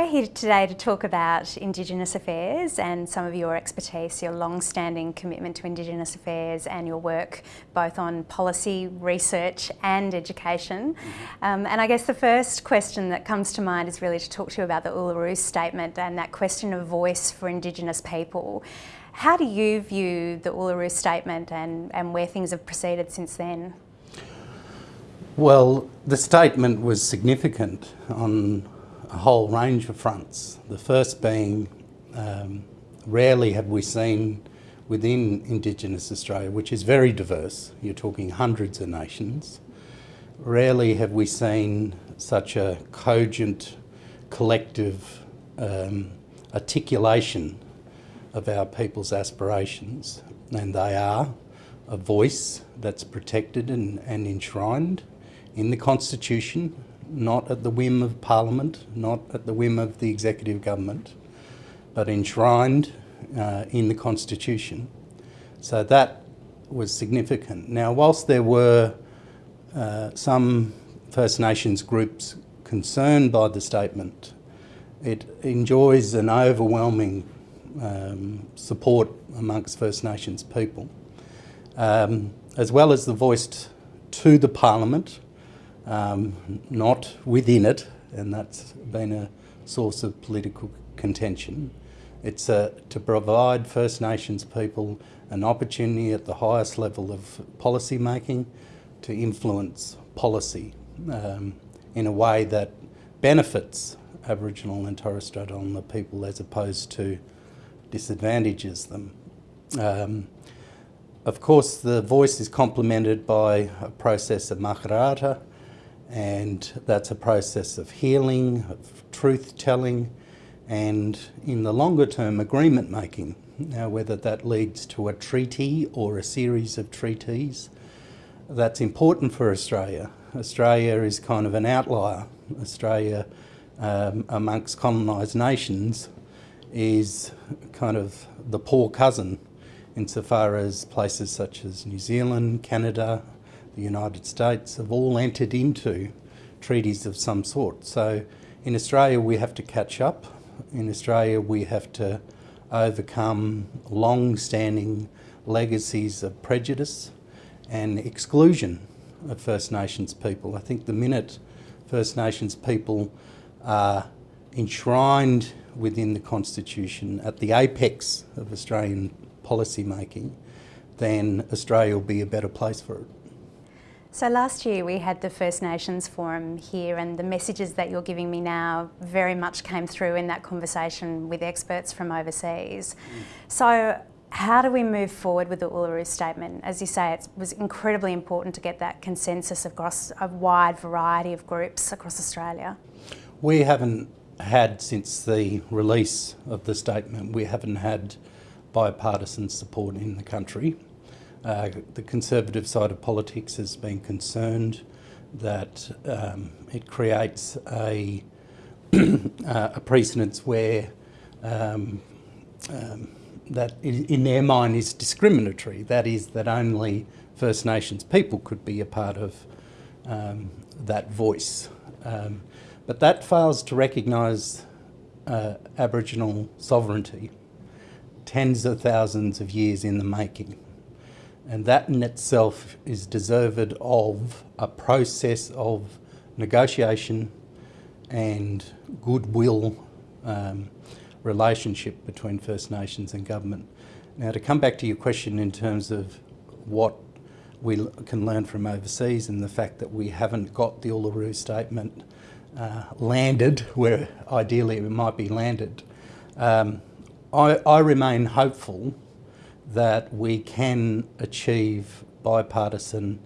We're here today to talk about Indigenous affairs and some of your expertise, your long-standing commitment to Indigenous affairs and your work both on policy, research and education. Um, and I guess the first question that comes to mind is really to talk to you about the Uluru Statement and that question of voice for Indigenous people. How do you view the Uluru Statement and, and where things have proceeded since then? Well, the statement was significant on a whole range of fronts. The first being, um, rarely have we seen within Indigenous Australia, which is very diverse, you're talking hundreds of nations, rarely have we seen such a cogent, collective um, articulation of our people's aspirations. And they are a voice that's protected and, and enshrined in the Constitution, not at the whim of Parliament, not at the whim of the executive government, but enshrined uh, in the Constitution. So that was significant. Now, whilst there were uh, some First Nations groups concerned by the statement, it enjoys an overwhelming um, support amongst First Nations people, um, as well as the voice to the Parliament um, not within it, and that's been a source of political contention. It's uh, to provide First Nations people an opportunity at the highest level of policy making to influence policy um, in a way that benefits Aboriginal and Torres Strait Islander people as opposed to disadvantages them. Um, of course, the voice is complemented by a process of makarrata, and that's a process of healing, of truth telling, and in the longer term, agreement making. Now, whether that leads to a treaty or a series of treaties, that's important for Australia. Australia is kind of an outlier. Australia, um, amongst colonised nations, is kind of the poor cousin insofar as places such as New Zealand, Canada, the United States have all entered into treaties of some sort. So in Australia we have to catch up. In Australia we have to overcome long-standing legacies of prejudice and exclusion of First Nations people. I think the minute First Nations people are enshrined within the Constitution at the apex of Australian policy making, then Australia will be a better place for it. So last year we had the First Nations Forum here and the messages that you're giving me now very much came through in that conversation with experts from overseas. Mm. So how do we move forward with the Uluru Statement? As you say, it was incredibly important to get that consensus across a wide variety of groups across Australia. We haven't had, since the release of the statement, we haven't had bipartisan support in the country. Uh, the Conservative side of politics has been concerned that um, it creates a, uh, a precedence where um, um, that in their mind is discriminatory. That is that only First Nations people could be a part of um, that voice. Um, but that fails to recognise uh, Aboriginal sovereignty tens of thousands of years in the making. And that in itself is deserved of a process of negotiation and goodwill um, relationship between First Nations and government. Now to come back to your question in terms of what we can learn from overseas and the fact that we haven't got the Uluru Statement uh, landed where ideally it might be landed, um, I, I remain hopeful that we can achieve bipartisan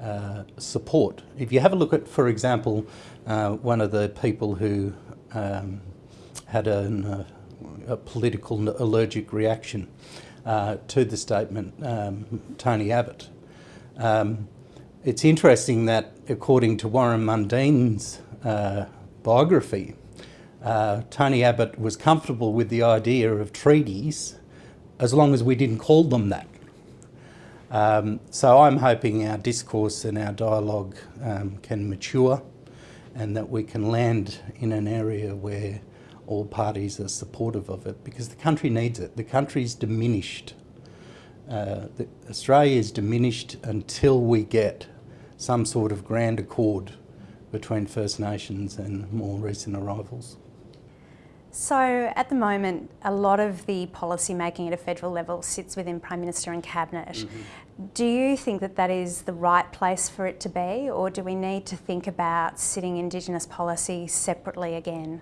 uh, support. If you have a look at, for example, uh, one of the people who um, had an, uh, a political allergic reaction uh, to the statement, um, Tony Abbott. Um, it's interesting that according to Warren Mundine's uh, biography, uh, Tony Abbott was comfortable with the idea of treaties as long as we didn't call them that. Um, so I'm hoping our discourse and our dialogue um, can mature and that we can land in an area where all parties are supportive of it because the country needs it. The country's diminished. Uh, Australia is diminished until we get some sort of grand accord between First Nations and more recent arrivals. So at the moment, a lot of the policy making at a federal level sits within Prime Minister and Cabinet. Mm -hmm. Do you think that that is the right place for it to be, or do we need to think about sitting Indigenous policy separately again?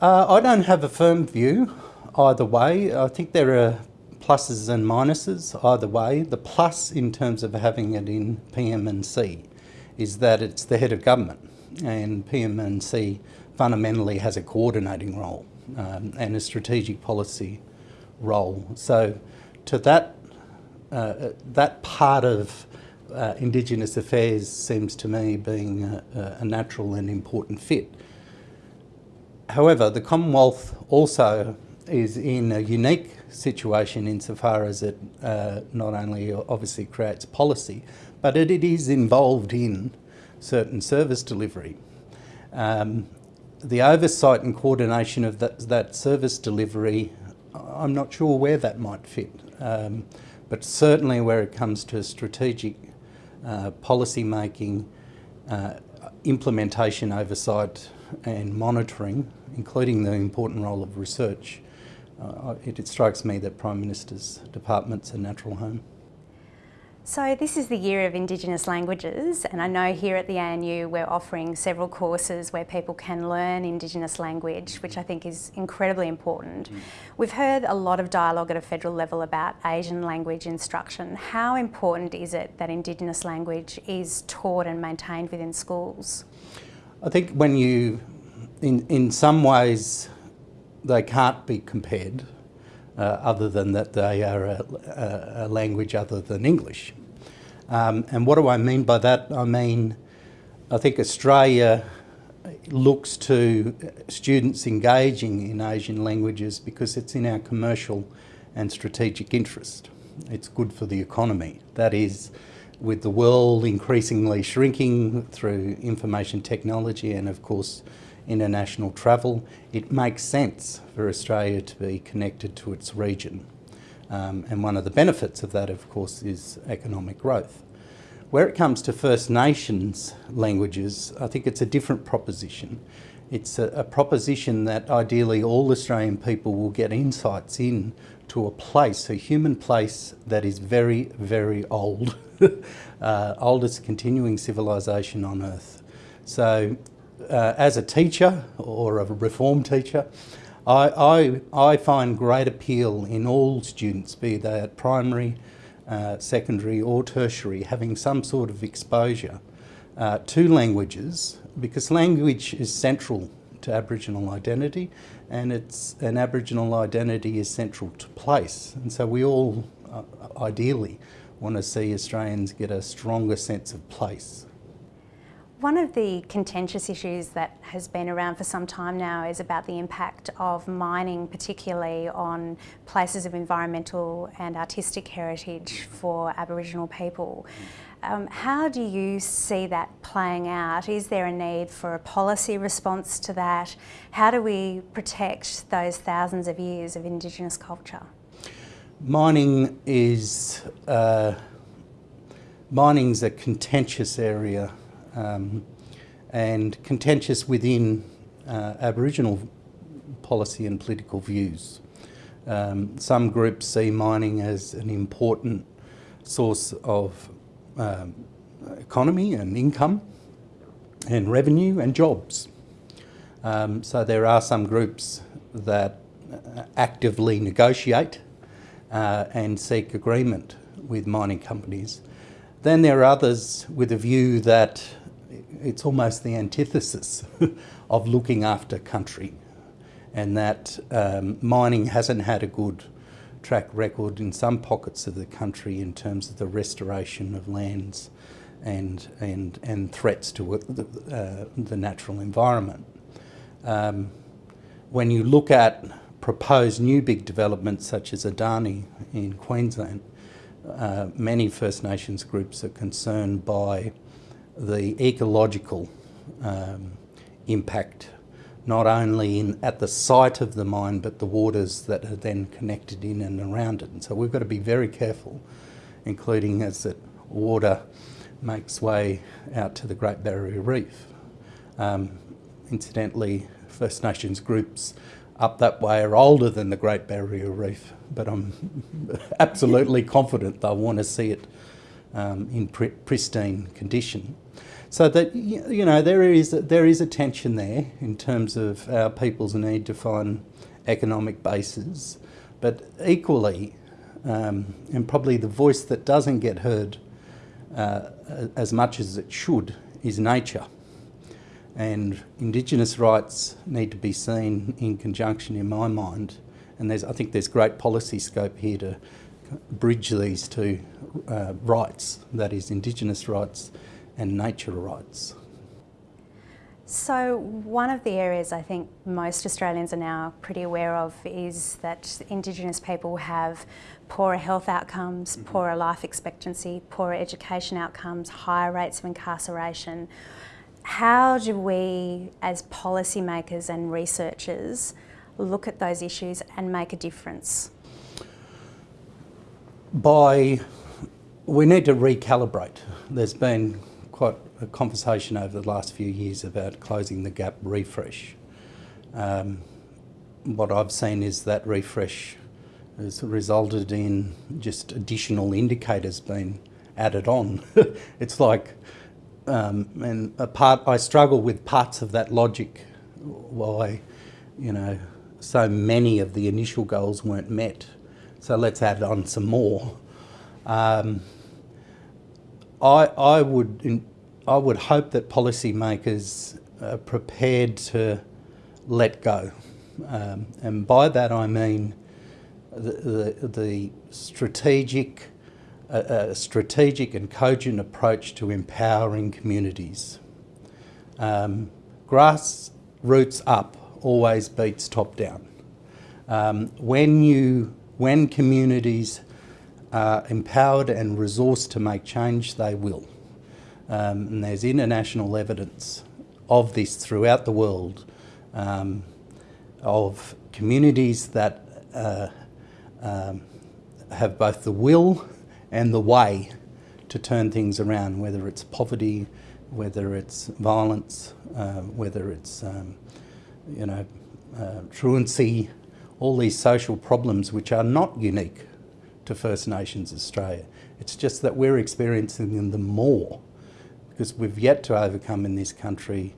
Uh, I don't have a firm view either way. I think there are pluses and minuses either way. The plus in terms of having it in PM&C is that it's the head of government and PM&C fundamentally has a coordinating role um, and a strategic policy role. So to that, uh, that part of uh, Indigenous affairs seems to me being a, a, natural and important fit. However, the Commonwealth also is in a unique situation insofar as it uh, not only obviously creates policy, but it, it is involved in certain service delivery. Um, the oversight and coordination of that, that service delivery, I'm not sure where that might fit, um, but certainly where it comes to strategic uh, policy making, uh, implementation oversight and monitoring, including the important role of research, uh, it, it strikes me that Prime Minister's department's a natural home. So this is the year of Indigenous languages and I know here at the ANU we're offering several courses where people can learn Indigenous language which I think is incredibly important. Mm. We've heard a lot of dialogue at a federal level about Asian language instruction. How important is it that Indigenous language is taught and maintained within schools? I think when you, in, in some ways they can't be compared other than that they are a, a, language other than English. Um, and what do I mean by that? I mean, I think Australia looks to students engaging in Asian languages because it's in our commercial and strategic interest. It's good for the economy. That is, with the world increasingly shrinking through information technology and of course international travel, it makes sense for Australia to be connected to its region. Um, and one of the benefits of that, of course, is economic growth. Where it comes to First Nations languages, I think it's a different proposition. It's a, a proposition that ideally all Australian people will get insights in to a place, a human place that is very, very old, uh, oldest continuing civilization on earth. So uh, as a teacher or a reform teacher, I, I, I, find great appeal in all students, be they at primary, uh, secondary or tertiary, having some sort of exposure uh, to languages because language is central to Aboriginal identity and it's an Aboriginal identity is central to place and so we all uh, ideally want to see Australians get a stronger sense of place. One of the contentious issues that has been around for some time now is about the impact of mining, particularly on places of environmental and artistic heritage for Aboriginal people. Um, how do you see that playing out? Is there a need for a policy response to that? How do we protect those thousands of years of Indigenous culture? Mining is, uh, mining's a contentious area um, and contentious within uh, Aboriginal policy and political views. Um, some groups see mining as an important source of um, economy and income and revenue and jobs. Um, so there are some groups that uh, actively negotiate uh, and seek agreement with mining companies. Then there are others with a view that it's almost the antithesis of looking after country and that um, mining hasn't had a good track record in some pockets of the country in terms of the restoration of lands and, and, and threats to uh, the natural environment. Um, when you look at proposed new big developments such as Adani in Queensland, uh, many First Nations groups are concerned by the ecological um, impact, not only in, at the site of the mine, but the waters that are then connected in and around it. And so we've got to be very careful, including as that water makes way out to the Great Barrier Reef. Um, incidentally, First Nations groups up that way are older than the Great Barrier Reef, but I'm absolutely confident they'll want to see it um, in pr pristine condition. So that you know there is there is a tension there in terms of our people's need to find economic bases, but equally, um, and probably the voice that doesn't get heard uh, as much as it should is nature. And Indigenous rights need to be seen in conjunction, in my mind. And there's, I think there's great policy scope here to bridge these two uh, rights, that is Indigenous rights and nature rights. So one of the areas I think most Australians are now pretty aware of is that Indigenous people have poorer health outcomes, mm -hmm. poorer life expectancy, poorer education outcomes, higher rates of incarceration. How do we as policymakers and researchers look at those issues and make a difference? By, we need to recalibrate. There's been quite a conversation over the last few years about closing the gap refresh. Um, what I've seen is that refresh has resulted in just additional indicators being added on. it's like, um, and a part, I struggle with parts of that logic, why, you know, so many of the initial goals weren't met. So let's add on some more. Um, I, I would I would hope that policymakers are prepared to let go. Um, and by that I mean the, the, the strategic, uh, uh, strategic and cogent approach to empowering communities. Um, grassroots up always beats top down. Um, when, you, when communities are empowered and resourced to make change, they will. Um, and there's international evidence of this throughout the world um, of communities that uh, um, have both the will and the way to turn things around, whether it's poverty, whether it's violence, uh, whether it's, um, you know, uh, truancy, all these social problems which are not unique to First Nations Australia. It's just that we're experiencing them more because we've yet to overcome in this country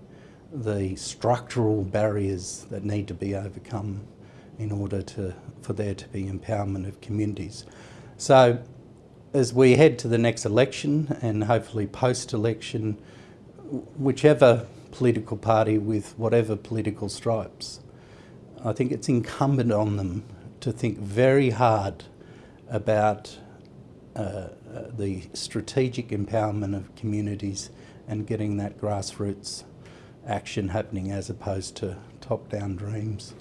the structural barriers that need to be overcome in order to, for there to be empowerment of communities. So as we head to the next election and hopefully post-election, whichever political party with whatever political stripes, I think it's incumbent on them to think very hard about uh, the strategic empowerment of communities and getting that grassroots action happening as opposed to top-down dreams.